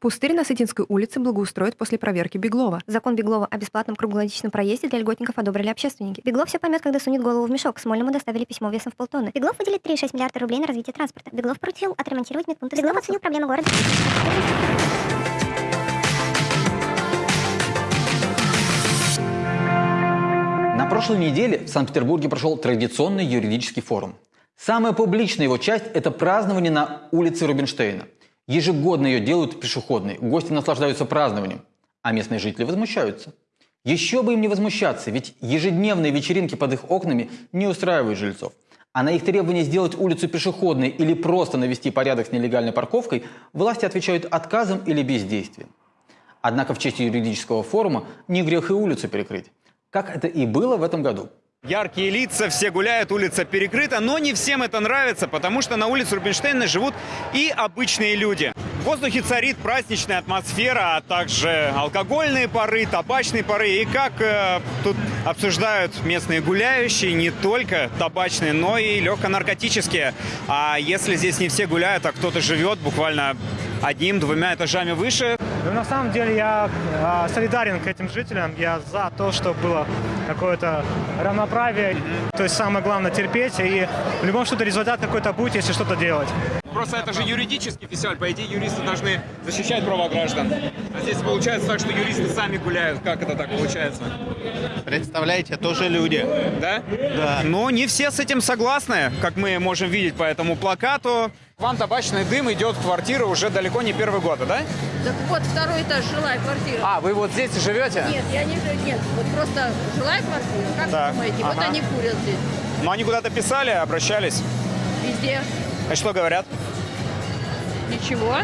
Пустырь на Сытинской улице благоустроят после проверки Беглова. Закон Беглова о бесплатном круглогодичном проезде для льготников одобрили общественники. Беглов все поймет, когда сунет голову в мешок. Смольному доставили письмо весом в полтонны. Беглов выделит 3,6 миллиарда рублей на развитие транспорта. Беглов поручил отремонтировать медпункты. Беглов оценил проблемы города. На прошлой неделе в Санкт-Петербурге прошел традиционный юридический форум. Самая публичная его часть – это празднование на улице Рубинштейна – Ежегодно ее делают пешеходной, гости наслаждаются празднованием, а местные жители возмущаются. Еще бы им не возмущаться, ведь ежедневные вечеринки под их окнами не устраивают жильцов. А на их требование сделать улицу пешеходной или просто навести порядок с нелегальной парковкой власти отвечают отказом или бездействием. Однако в честь юридического форума не грех и улицу перекрыть. Как это и было в этом году. Яркие лица, все гуляют, улица перекрыта, но не всем это нравится, потому что на улице Рубинштейна живут и обычные люди. В воздухе царит праздничная атмосфера, а также алкогольные пары, табачные пары. И как э, тут обсуждают местные гуляющие, не только табачные, но и легконаркотические. А если здесь не все гуляют, а кто-то живет буквально одним-двумя этажами выше. Ну, на самом деле я э, солидарен к этим жителям. Я за то, чтобы было какое-то равноправие. То есть самое главное терпеть. И в любом случае результат какой-то будет, если что-то делать. Просто это же юридический фестиваль. По идее, юристы должны защищать права граждан. А здесь получается так, что юристы сами гуляют. Как это так получается? Представляете, тоже люди. Да? Да. Но не все с этим согласны, как мы можем видеть по этому плакату. Вам табачный дым идет в квартиру уже далеко не первый год, да? Так вот, второй этаж, жилая квартира. А, вы вот здесь живете? Нет, я не живу, нет, вот просто жилая квартира, как так. вы думаете? Ага. Вот они курят здесь. Ну, они куда-то писали, обращались? Везде. А что говорят? Ничего.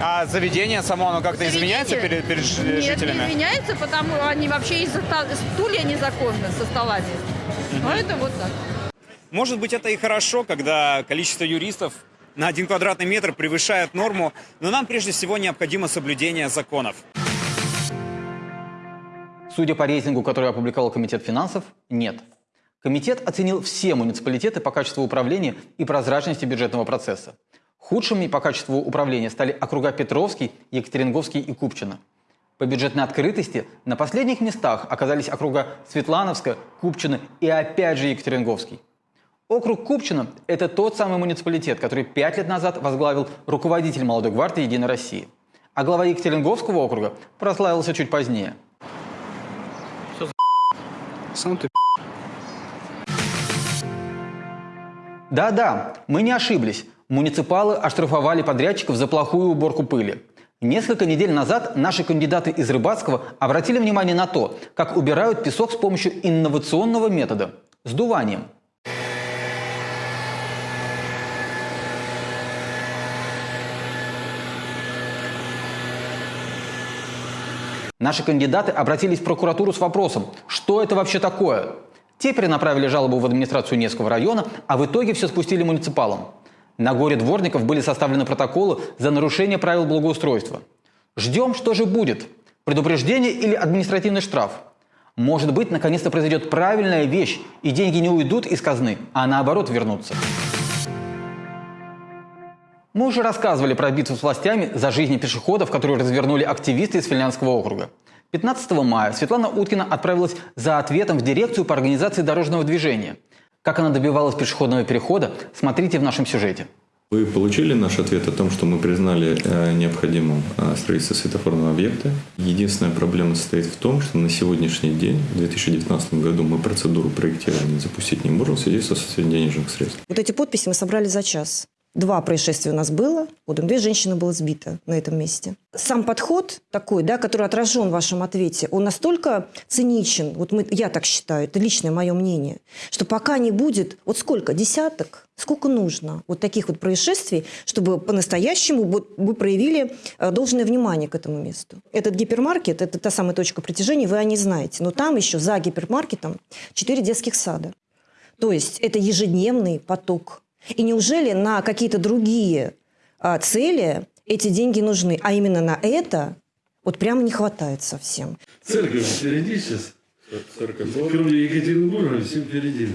А заведение само, оно как-то изменяется перед, перед Нет, жителями? не изменяется, потому что они вообще из-за стулья незаконно со стола здесь. Угу. Но это вот так. Может быть, это и хорошо, когда количество юристов на один квадратный метр превышает норму, но нам прежде всего необходимо соблюдение законов. Судя по рейтингу, который опубликовал Комитет финансов, нет. Комитет оценил все муниципалитеты по качеству управления и прозрачности бюджетного процесса. Худшими по качеству управления стали округа Петровский, Екатеринговский и Купчино. По бюджетной открытости на последних местах оказались округа Светлановска, Купчино и опять же Екатеринговский. Округ Купчино – это тот самый муниципалитет, который пять лет назад возглавил руководитель молодой гвардии «Единой России». А глава Екатеринговского округа прославился чуть позднее. Сам ты Да-да, мы не ошиблись. Муниципалы оштрафовали подрядчиков за плохую уборку пыли. Несколько недель назад наши кандидаты из Рыбацкого обратили внимание на то, как убирают песок с помощью инновационного метода – сдуванием. Наши кандидаты обратились в прокуратуру с вопросом, что это вообще такое. Те перенаправили жалобу в администрацию Невского района, а в итоге все спустили муниципалам. На горе дворников были составлены протоколы за нарушение правил благоустройства. Ждем, что же будет. Предупреждение или административный штраф? Может быть, наконец-то произойдет правильная вещь, и деньги не уйдут из казны, а наоборот вернутся. Мы уже рассказывали про битву с властями за жизни пешеходов, которую развернули активисты из Финляндского округа. 15 мая Светлана Уткина отправилась за ответом в дирекцию по организации дорожного движения. Как она добивалась пешеходного перехода, смотрите в нашем сюжете. Вы получили наш ответ о том, что мы признали э, необходимым э, строительство светофорного объекта. Единственная проблема состоит в том, что на сегодняшний день, в 2019 году, мы процедуру проектирования запустить не можем в связи с отсутствием денежных средств. Вот эти подписи мы собрали за час. Два происшествия у нас было, вот две женщины было сбито на этом месте. Сам подход такой, да, который отражен в вашем ответе, он настолько циничен, вот мы, я так считаю, это личное мое мнение, что пока не будет, вот сколько, десяток, сколько нужно вот таких вот происшествий, чтобы по-настоящему вы проявили э, должное внимание к этому месту. Этот гипермаркет, это та самая точка притяжения, вы о ней знаете, но там еще за гипермаркетом четыре детских сада. То есть это ежедневный поток и неужели на какие-то другие а, цели эти деньги нужны? А именно на это вот прямо не хватает совсем. Церковь впереди сейчас. Церковь. Кроме Екатеринбурга, все впереди.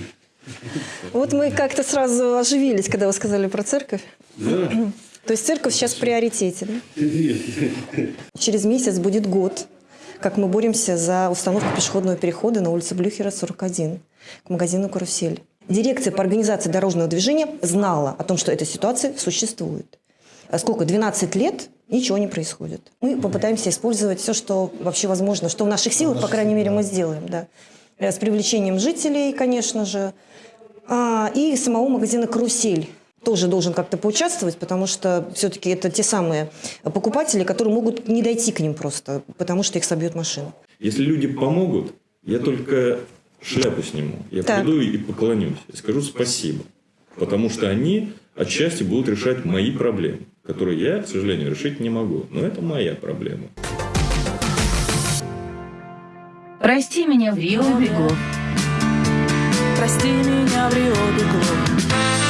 Вот мы как-то сразу оживились, когда вы сказали про церковь. Да. То есть церковь сейчас в приоритете, да? Нет. Через месяц будет год, как мы боремся за установку пешеходного перехода на улице Блюхера, 41, к магазину «Карусель». Дирекция по организации дорожного движения знала о том, что эта ситуация существует. А сколько? 12 лет ничего не происходит. Мы попытаемся использовать все, что вообще возможно, что в наших силах, по крайней мере, мы сделаем. Да. Э, С привлечением жителей, конечно же, А, и самого магазина «Карусель» тоже должен как-то поучаствовать, потому что все-таки это те самые покупатели, которые могут не дойти к ним просто, потому что их собьет машина. Если люди помогут, я только шляпу сниму. Я Так. приду и поклонюсь. И скажу спасибо. Потому что они отчасти будут решать мои проблемы, которые я, к сожалению, решить не могу. Но это моя проблема. Прости меня в Рио Беглов. Прости меня в Рио Беглов.